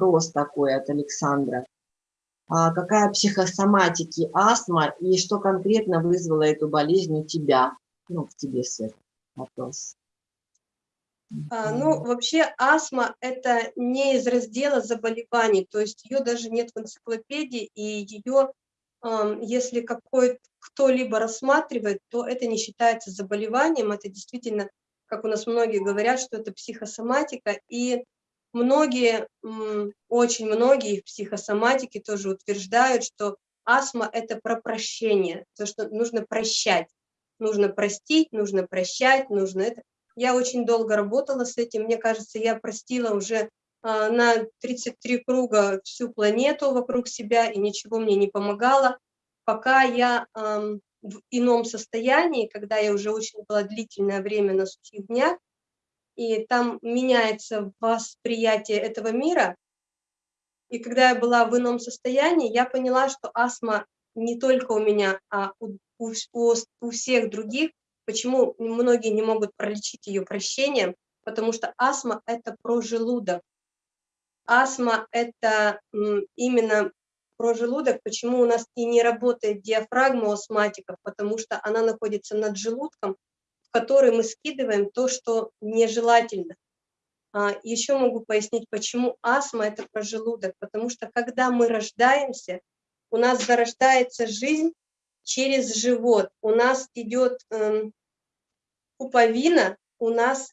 вопрос такой от Александра. А какая психосоматики астма и что конкретно вызвало эту болезнь у тебя? Ну, в тебе, Свет, вопрос. А, ну, вообще астма – это не из раздела заболеваний, то есть ее даже нет в энциклопедии, и ее, э, если какой кто-либо рассматривает, то это не считается заболеванием, это действительно, как у нас многие говорят, что это психосоматика, и многие, очень многие в психосоматике тоже утверждают, что астма – это про прощение, то, что нужно прощать, нужно простить, нужно прощать, нужно это. Я очень долго работала с этим. Мне кажется, я простила уже а, на 33 круга всю планету вокруг себя, и ничего мне не помогало, пока я в ином состоянии, когда я уже очень была длительное время на сухих днях, и там меняется восприятие этого мира. И когда я была в ином состоянии, я поняла, что астма не только у меня, а у, у, у всех других Почему многие не могут пролечить ее прощением? Потому что астма – это про желудок. Астма – это именно про желудок. Почему у нас и не работает диафрагма у астматиков? Потому что она находится над желудком, в который мы скидываем то, что нежелательно. А, еще могу пояснить, почему астма – это про желудок. Потому что когда мы рождаемся, у нас зарождается жизнь через живот. У нас идет эм, пуповина у нас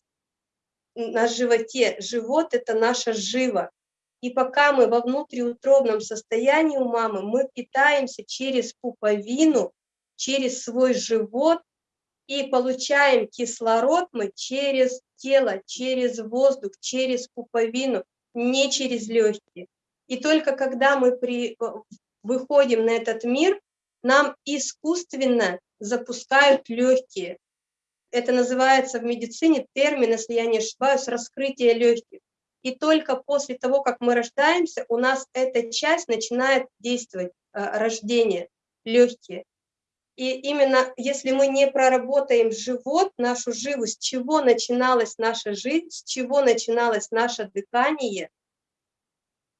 на животе. Живот – это наша жива. И пока мы во внутриутробном состоянии у мамы, мы питаемся через пуповину, через свой живот, и получаем кислород мы через тело, через воздух, через пуповину, не через легкие. И только когда мы при, выходим на этот мир, нам искусственно запускают легкие. Это называется в медицине термин, если я не ошибаюсь, раскрытие легких. И только после того, как мы рождаемся, у нас эта часть начинает действовать, э, рождение, легкие. И именно если мы не проработаем живот, нашу живу, с чего начиналась наша жизнь, с чего начиналось наше дыхание,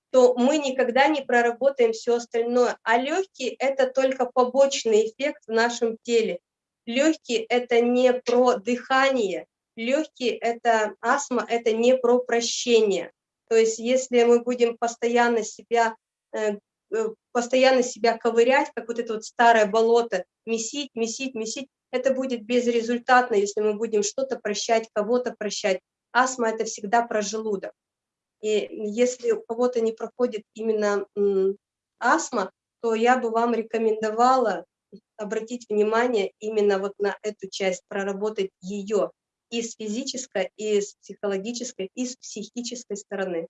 то мы никогда не проработаем все остальное. А легкие – это только побочный эффект в нашем теле. Легкие – это не про дыхание, легкие – это астма, это не про прощение. То есть если мы будем постоянно себя, э, постоянно себя ковырять, как вот это вот старое болото, месить, месить, месить, это будет безрезультатно, если мы будем что-то прощать, кого-то прощать. Астма – это всегда про желудок. И если у кого-то не проходит именно астма, то я бы вам рекомендовала обратить внимание именно вот на эту часть, проработать ее и с физической, и с психологической, и с психической стороны.